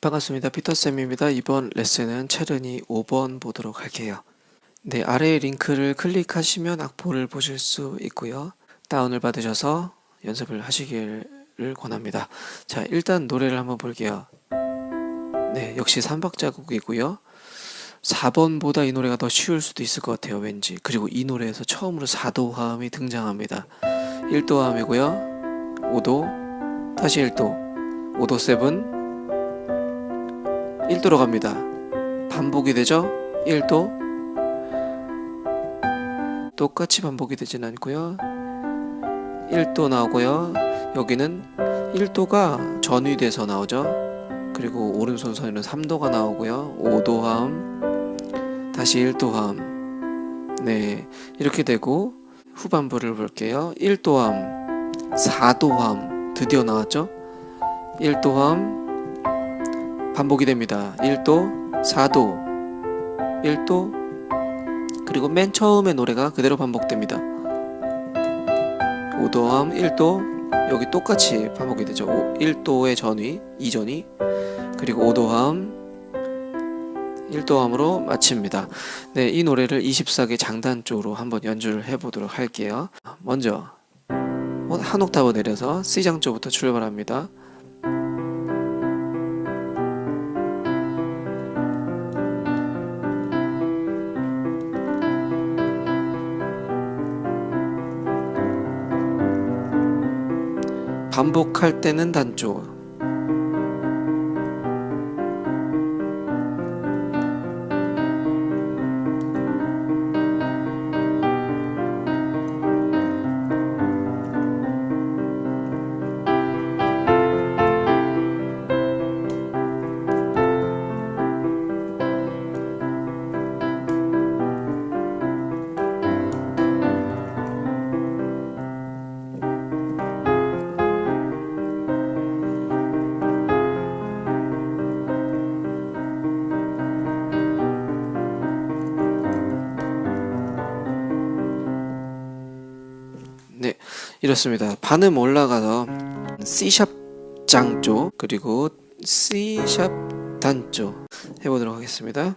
반갑습니다. 피터쌤입니다. 이번 레슨은 체르니 5번 보도록 할게요. 네, 아래 링크를 클릭하시면 악보를 보실 수 있고요. 다운을 받으셔서 연습을 하시기를 권합니다. 자, 일단 노래를 한번 볼게요. 네, 역시 3박자곡이고요. 4번보다 이 노래가 더 쉬울 수도 있을 것 같아요, 왠지. 그리고 이 노래에서 처음으로 4도 화음이 등장합니다. 1도 화음이고요. 5도, 다시 1도, 5도 7, 1도로 갑니다. 반복이 되죠? 1도 똑같이 반복이 되진 않고요. 1도 나오고요. 여기는 1도가 전위 돼서 나오죠. 그리고 오른손 선에는 3도가 나오고요. 5도 화음 다시 1도 화음 네 이렇게 되고 후반부를 볼게요. 1도 화음 4도 화음 드디어 나왔죠? 1도 화음 반복이 됩니다. 1도, 4도, 1도, 그리고 맨 처음의 노래가 그대로 반복됩니다. 5도함, 1도, 여기 똑같이 반복이 되죠. 1도의 전위, 이전위, 그리고 5도함, 1도함으로 마칩니다. 네, 이 노래를 24개 장단 쪽으로 한번 연주를 해보도록 할게요. 먼저 한 옥타브 내려서 C장 쪽부터 출발합니다. 반복할 때는 단조 이렇습니다. 반음 올라가서 C샵 장조 그리고 C샵 단조 해보도록 하겠습니다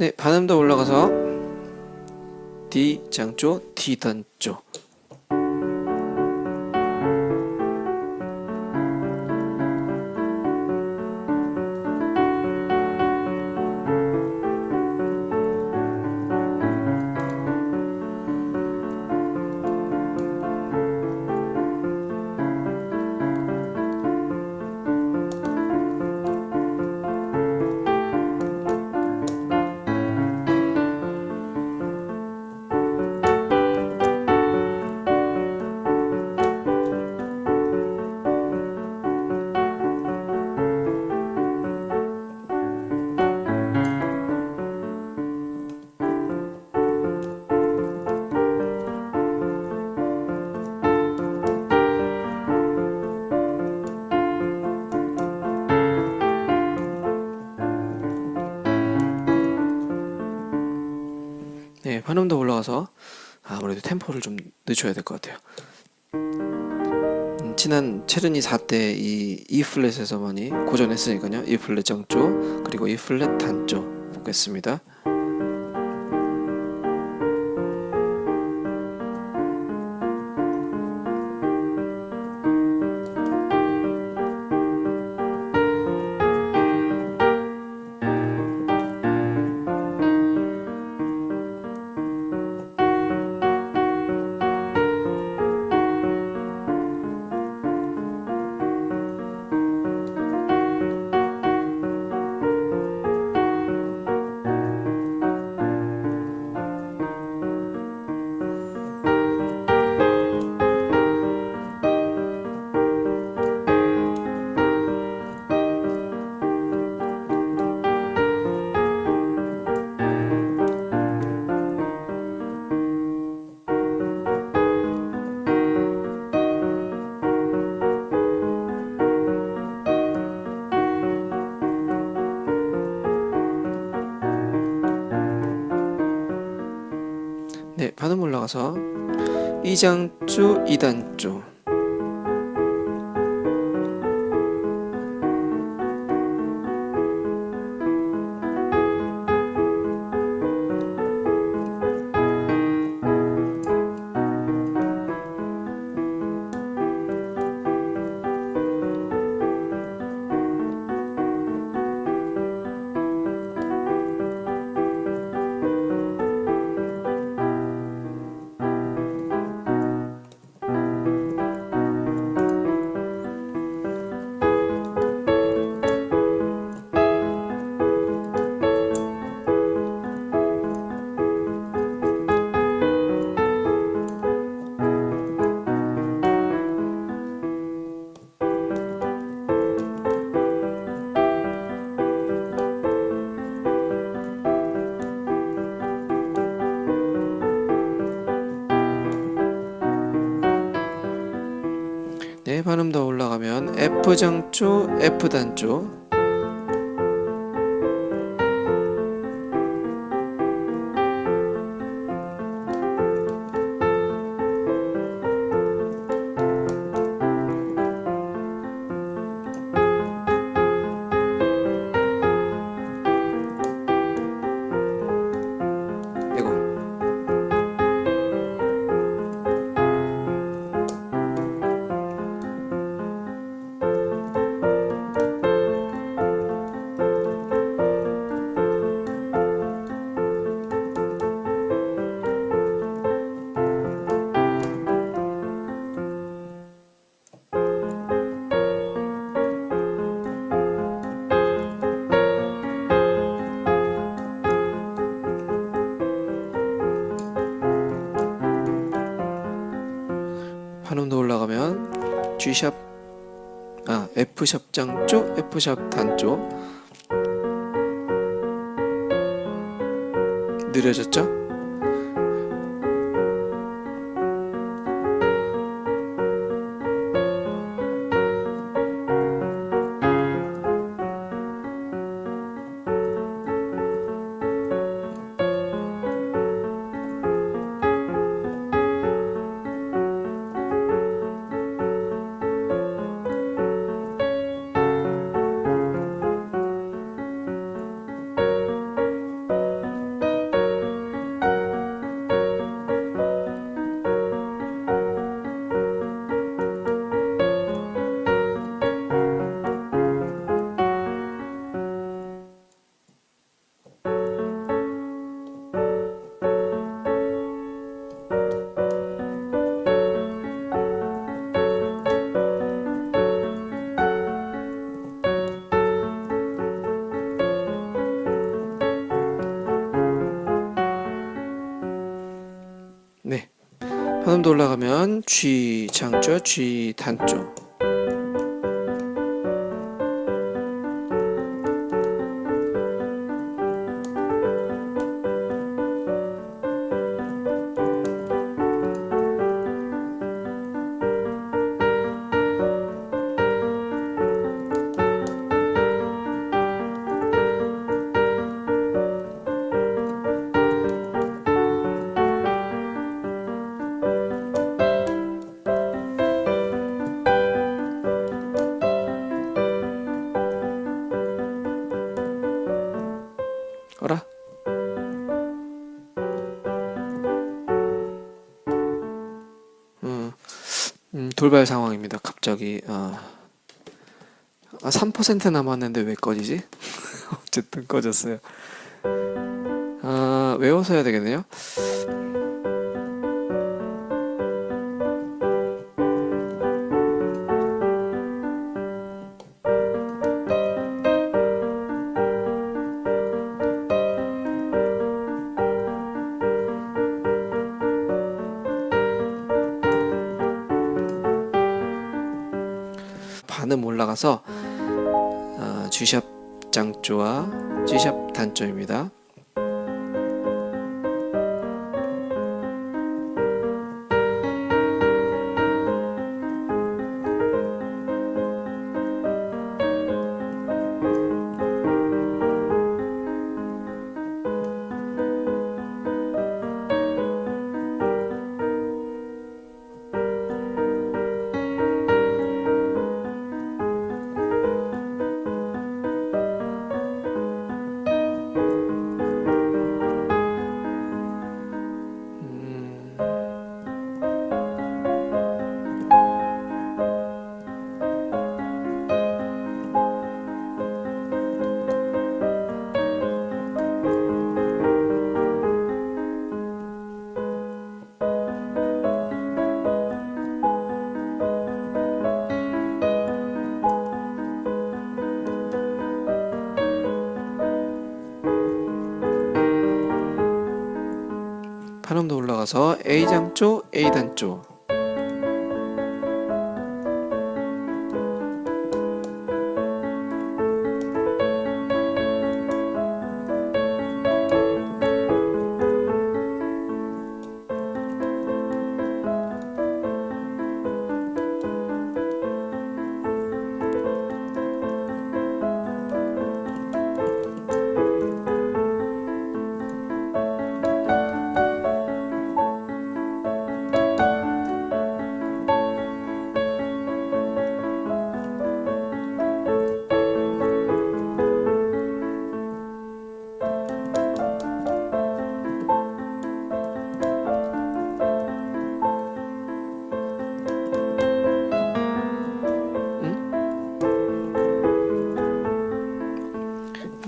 네, 반음도 올라가서 D 장조, D 단조. 네, 환음도 올라가서 아무래도 템포를 좀 늦춰야 될 것 같아요. 음, 지난 체르니 4때 이 E 플랫에서 많이 고전했으니까요. E 플랫 정조 그리고 E 플랫 단조 보겠습니다. 올라가서 이장조, 이단조 F장조, F단조 G샵 아 F샵 장조 F샵 단조 느려졌죠? 반음 더 올라가면 G 장조 G 단조 돌발 상황입니다. 갑자기 아, 아, 3% 남았는데 왜 꺼지지? 어쨌든 꺼졌어요. 아, 외워서 해야 되겠네요 G샵 장조와 G샵 단조입니다. 반음도 올라가서 A장조, A단조.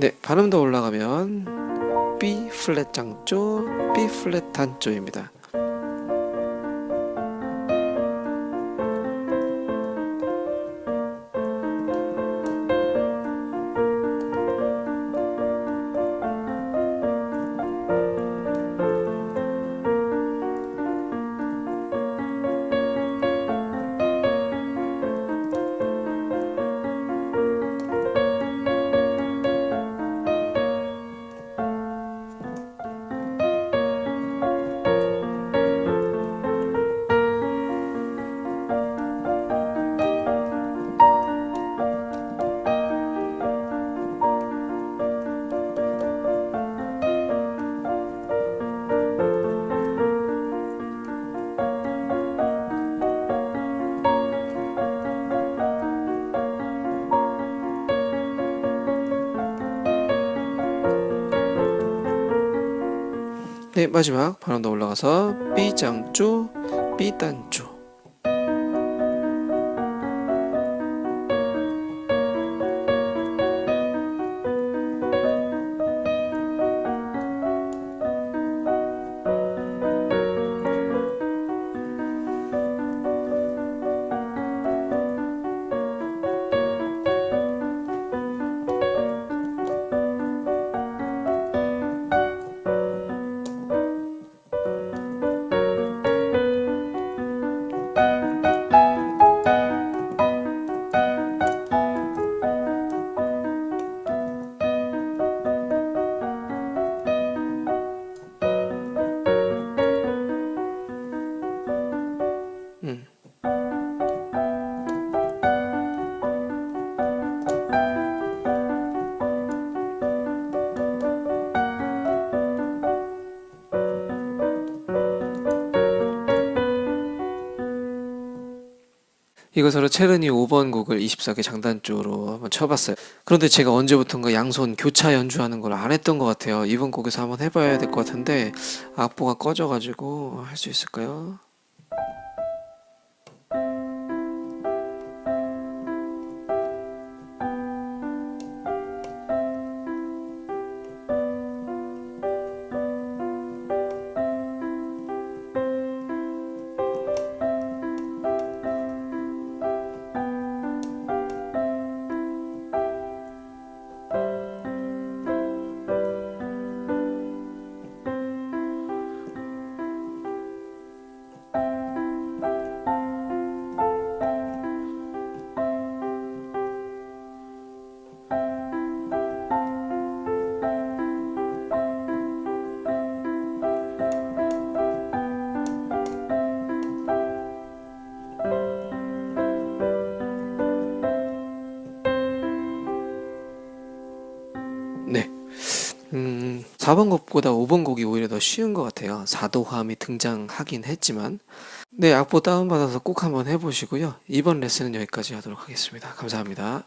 네, 더 올라가면 B 플랫 장조, B 플랫 단조입니다. 네, 마지막 반음 더 올라가서 B 단조. 이것으로 체르니 5번 곡을 24개 장단조로 한번 쳐봤어요. 그런데 제가 언제부턴가 양손 교차 연주하는 걸 안 했던 것 같아요. 이번 곡에서 한번 해봐야 될 것 같은데 악보가 꺼져가지고 할 수 있을까요? 4번 곡보다 5번 곡이 오히려 더 쉬운 것 같아요. 사도화음이 등장하긴 했지만. 네, 악보 다운받아서 꼭 한번 해보시고요. 이번 레슨은 여기까지 하도록 하겠습니다. 감사합니다.